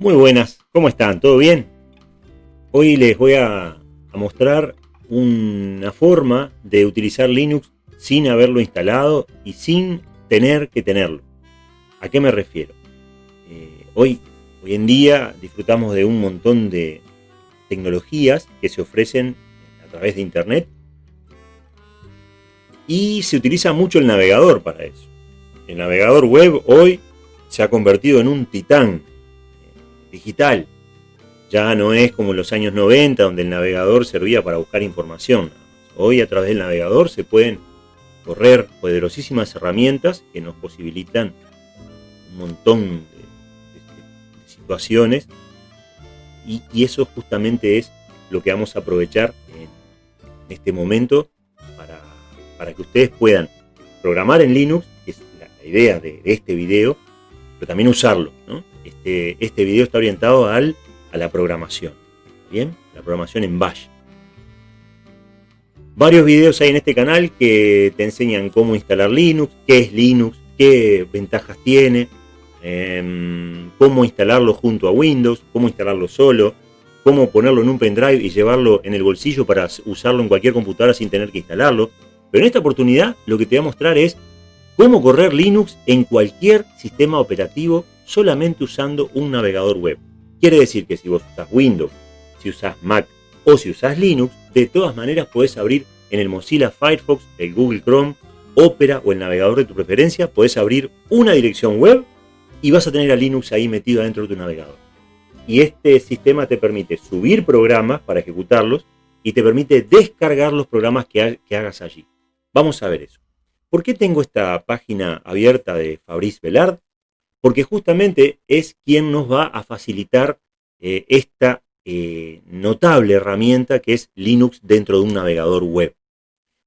Muy buenas, ¿cómo están? ¿Todo bien? Hoy les voy a, mostrar una forma de utilizar Linux sin haberlo instalado y sin tener que tenerlo. ¿A qué me refiero? Eh, hoy, hoy en día disfrutamos de un montón de tecnologías que se ofrecen a través de Internet y se utiliza mucho el navegador para eso. El navegador web hoy se ha convertido en un titán digital. Ya no es como en los años 90, donde el navegador servía para buscar información. Hoy a través del navegador se pueden correr poderosísimas herramientas que nos posibilitan un montón de, situaciones y, eso justamente es lo que vamos a aprovechar en este momento para, para que ustedes puedan programar en Linux, que es la, idea de, de, este video, pero también usarlo. ¿no? Este, este, video está orientado al, a la programación. Bien, la programación en Bash. Varios videos hay en este canal que te enseñan cómo instalar Linux, qué es Linux, qué ventajas tiene, em, cómo instalarlo junto a Windows, cómo instalarlo solo, cómo ponerlo en un pendrive y llevarlo en el bolsillo para usarlo en cualquier computadora sin tener que instalarlo. Pero en esta oportunidad lo que te voy a mostrar es cómo correr Linux en cualquier sistema operativo solamente usando un navegador web. Quiere decir que si vos usas Windows, si usas Mac o si usas Linux, de todas maneras podés abrir en el Mozilla Firefox, el Google Chrome, Opera o el navegador de tu preferencia, podés abrir una dirección web y vas a tener a Linux ahí metido adentro de tu navegador. Y este sistema te permite subir programas para ejecutarlos y te permite descargar los programas que, que hagas allí. Vamos a ver eso. ¿Por qué tengo esta página abierta de Fabrice Velard? Porque justamente es quien nos va a facilitar eh, esta eh, notable herramienta que es Linux dentro de un navegador web.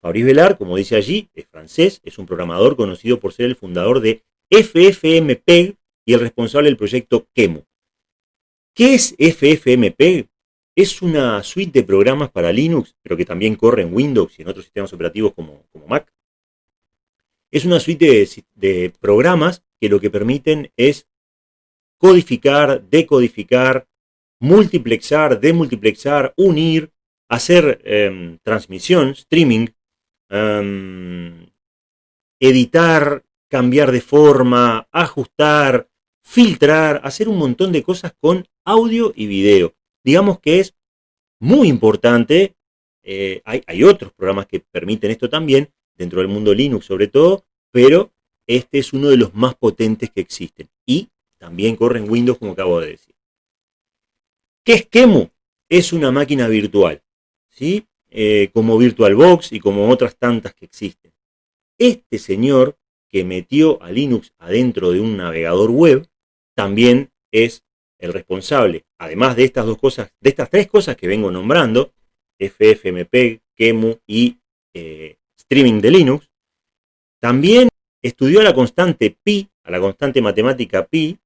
Fabrice Velar, como dice allí, es francés, es un programador conocido por ser el fundador de FFmpeg y el responsable del proyecto Kemu. ¿Qué es FFmpeg? Es una suite de programas para Linux, pero que también corre en Windows y en otros sistemas operativos como, Mac. Es una suite de programas que lo que permiten es codificar, decodificar, multiplexar, demultiplexar, unir, hacer em, transmisión, streaming, em, editar, cambiar de forma, ajustar, filtrar, hacer un montón de cosas con audio y video. Digamos que es muy importante, eh, hay, hay otros programas que permiten esto también, dentro del mundo Linux sobre todo, pero este es uno de los más potentes que existen. Y también corre en Windows, como acabo de decir. ¿Qué es Kemu? Es una máquina virtual, ¿sí? Eh, como VirtualBox y como otras tantas que existen. Este señor que metió a Linux adentro de un navegador web, también es el responsable, además de estas dos cosas, de estas tres cosas que vengo nombrando, FFmpeg, Kemu y eh, streaming de Linux, también estudió a la constante pi, a la constante matemática pi,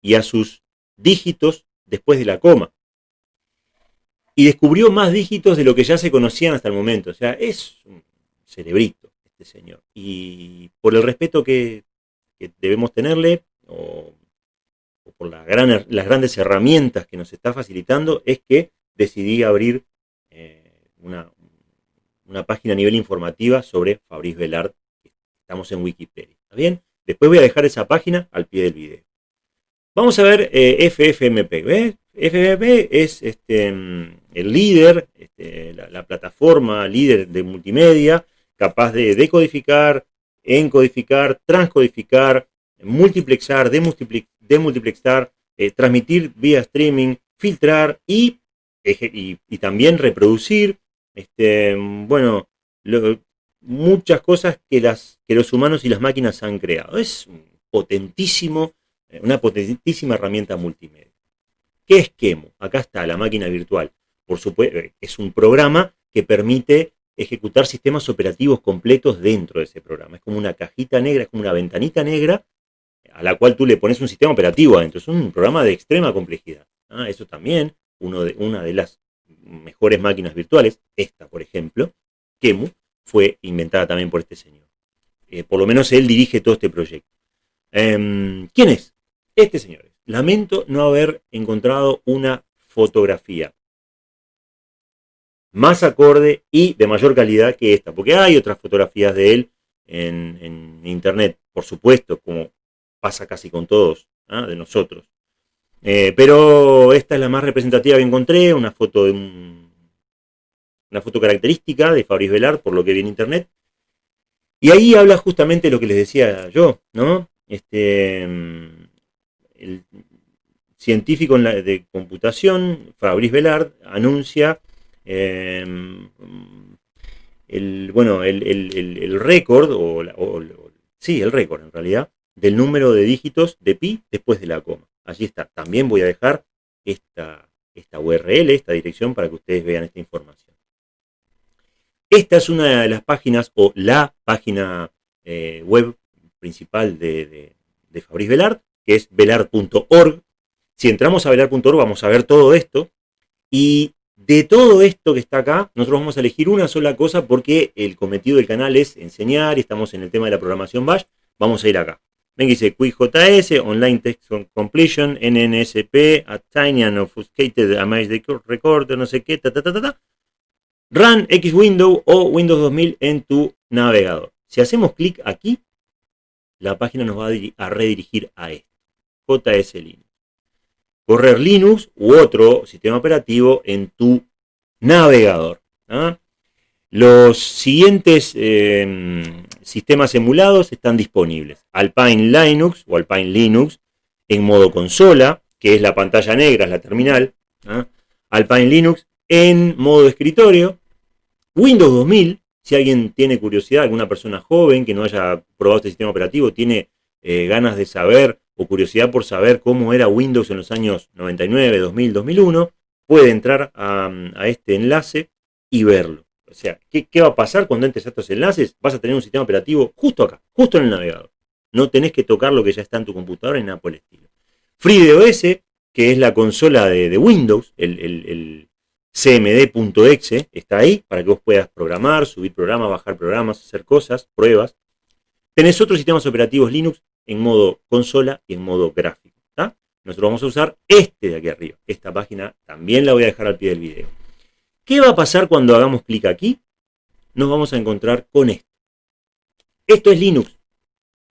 y a sus dígitos después de la coma. Y descubrió más dígitos de lo que ya se conocían hasta el momento. O sea, es un cerebrito este señor. Y por el respeto que, debemos tenerle, o, por las grandes herramientas que nos está facilitando, es que decidí abrir eh, una, página a nivel informativa sobre Fabrice Velard Estamos en Wikipedia. ¿Está bien? Después voy a dejar esa página al pie del video. Vamos a ver eh, FFmpeg. FFmpeg es este, el líder, este, la, plataforma líder de multimedia, capaz de decodificar, encodificar, transcodificar, multiplexar, demultiplexar, eh, transmitir vía streaming, filtrar y, también reproducir. Este, bueno, lo, muchas cosas que, las, que los humanos y las máquinas han creado. Es potentísimo, eh, una potentísima herramienta multimedia. ¿Qué es Kemo? Acá está la máquina virtual. Por supuesto, eh, es un programa que permite ejecutar sistemas operativos completos dentro de ese programa. Es como una cajita negra, es como una ventanita negra a la cual tú le pones un sistema operativo adentro. Es un programa de extrema complejidad. Ah, eso también, uno de, una de las mejores máquinas virtuales, esta por ejemplo, Kemu, fue inventada también por este señor. Eh, por lo menos él dirige todo este proyecto. Em, ¿Quién es? Este señor. lamento no haber encontrado una fotografía más acorde y de mayor calidad que esta, porque hay otras fotografías de él en, internet, por supuesto, como pasa casi con todos ¿ah? de nosotros. Eh, pero esta es la más representativa que encontré, una foto de una foto característica de Fabrice Velar, por lo que vi en internet. Y ahí habla justamente lo que les decía yo, ¿no? Este, el científico de computación, Fabrice Velard, anuncia em, el, bueno, el, récord, o, sí, el récord en realidad, del número de dígitos de pi después de la coma. Allí está. También voy a dejar esta, esta URL, esta dirección, para que ustedes vean esta información. Esta es una de las páginas, o la página eh, web principal de, de, Velard, que es velard.org. Si entramos a velard.org vamos a ver todo esto. Y de todo esto que está acá, nosotros vamos a elegir una sola cosa porque el cometido del canal es enseñar y estamos en el tema de la programación Bash. Vamos a ir acá. Ven dice QuickJS, Online Text Completion, NNSP, a Tiny and Obfuscated Recorder, no sé qué, ta, ta, ta, ta. Run X Window o Windows 2000 en tu navegador. Si hacemos clic aquí, la página nos va a, redirigir a esto. JS Linux. Correr Linux u otro sistema operativo en tu navegador. ¿ah? Los siguientes em, sistemas emulados están disponibles. Alpine Linux o Alpine Linux en modo consola, que es la pantalla negra, es la terminal. ¿ah? Alpine Linux en modo escritorio. Windows 2000, si alguien tiene curiosidad, alguna persona joven que no haya probado este sistema operativo, tiene eh, ganas de saber o curiosidad por saber cómo era Windows en los años 99, 2000, 2001, puede entrar a este enlace y verlo. O sea, ¿qué, va a pasar cuando entres a estos enlaces? Vas a tener un sistema operativo justo acá, justo en el navegador. No tenés que tocar lo que ya está en tu computadora ni nada por el estilo. FreeDOS, que es la consola de, Windows, el, cmd.exe, está ahí para que vos puedas programar, subir programas, bajar programas, hacer cosas, pruebas. Tenés otros sistemas operativos Linux en modo consola y en modo gráfico. Nosotros vamos a usar este de aquí arriba. Esta página también la voy a dejar al pie del video. ¿Qué va a pasar cuando hagamos clic aquí? Nos vamos a encontrar con esto. Esto es Linux.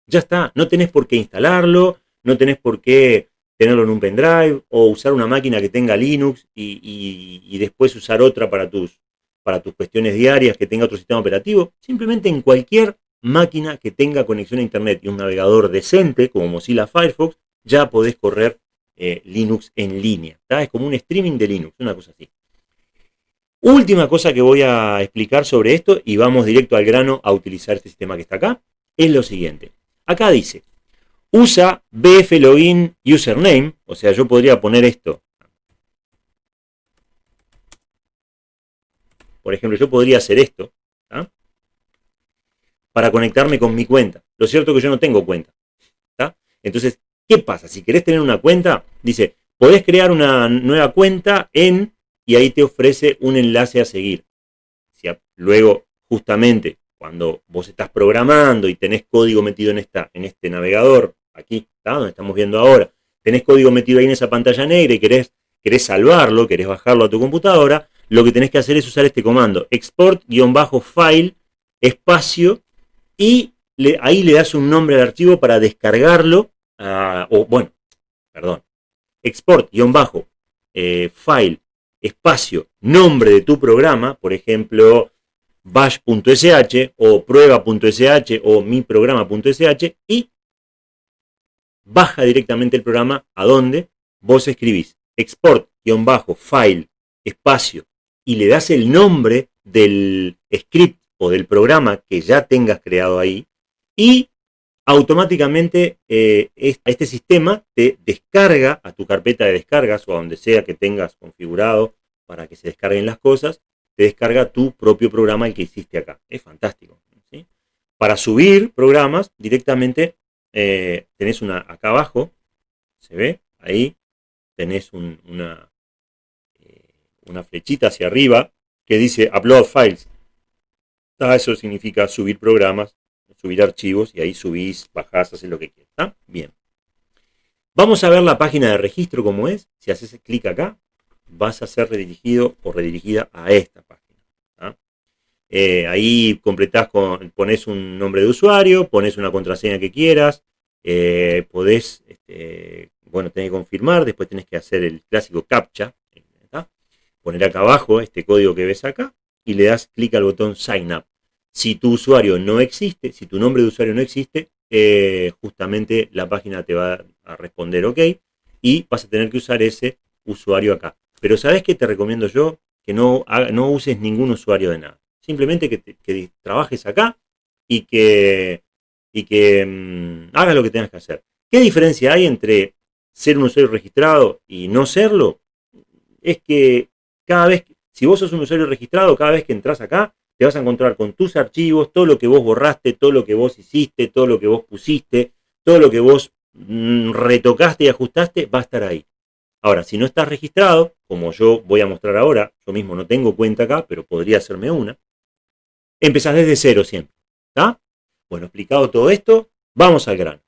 Ya está, no tenés por qué instalarlo, no tenés por qué tenerlo en un pendrive o usar una máquina que tenga Linux y, después usar otra para tus, para tus cuestiones diarias que tenga otro sistema operativo. Simplemente en cualquier máquina que tenga conexión a Internet y un navegador decente como Mozilla Firefox, ya podés correr eh, Linux en línea. Es como un streaming de Linux, una cosa así. Última cosa que voy a explicar sobre esto, y vamos directo al grano a utilizar este sistema que está acá, es lo siguiente. Acá dice, usa BF Login Username, o sea, yo podría poner esto. Por ejemplo, yo podría hacer esto, para conectarme con mi cuenta. Lo cierto es que yo no tengo cuenta. Entonces, ¿qué pasa? Si querés tener una cuenta, dice, podés crear una nueva cuenta en y ahí te ofrece un enlace a seguir. luego, justamente, cuando vos estás programando y tenés código metido en, esta, en este navegador, aquí, ¿está? donde estamos viendo ahora, tenés código metido ahí en esa pantalla negra y querés, querés salvarlo, querés bajarlo a tu computadora, lo que tenés que hacer es usar este comando, export-file, espacio, y ahí le das un nombre al archivo para descargarlo, o bueno, perdón, export-file, espacio, nombre de tu programa, por ejemplo, bash.sh o prueba.sh o miprograma.sh y baja directamente el programa a donde vos escribís export-file espacio y le das el nombre del script o del programa que ya tengas creado ahí y automáticamente eh, este sistema te descarga a tu carpeta de descargas o a donde sea que tengas configurado para que se descarguen las cosas, te descarga tu propio programa el que hiciste acá. Es fantástico. Para subir programas directamente eh, tenés una acá abajo, se ve, ahí tenés una, eh, una flechita hacia arriba que dice Upload Files. Ah, eso significa subir programas subir archivos y ahí subís, bajás, haces lo que quieras. Bien. Vamos a ver la página de registro como es. Si haces clic acá, vas a ser redirigido o redirigida a esta página. Eh, ahí completás, con, pones un nombre de usuario, pones una contraseña que quieras, eh, podés, este, bueno, tenés que confirmar, después tenés que hacer el clásico CAPTCHA, poner acá abajo este código que ves acá y le das clic al botón Sign Up. Si tu usuario no existe, si tu nombre de usuario no existe, eh, justamente la página te va a responder OK y vas a tener que usar ese usuario acá. Pero ¿sabes qué te recomiendo yo? Que no, no uses ningún usuario de nada. Simplemente que, trabajes acá y que, y que mm, hagas lo que tengas que hacer. ¿Qué diferencia hay entre ser un usuario registrado y no serlo? Es que cada vez, si vos sos un usuario registrado, cada vez que entras acá, te vas a encontrar con tus archivos, todo lo que vos borraste, todo lo que vos hiciste, todo lo que vos pusiste, todo lo que vos mm, retocaste y ajustaste, va a estar ahí. Ahora, si no estás registrado, como yo voy a mostrar ahora, yo mismo no tengo cuenta acá, pero podría hacerme una, empezás desde cero siempre. ¿Está? Bueno, explicado todo esto, vamos al grano.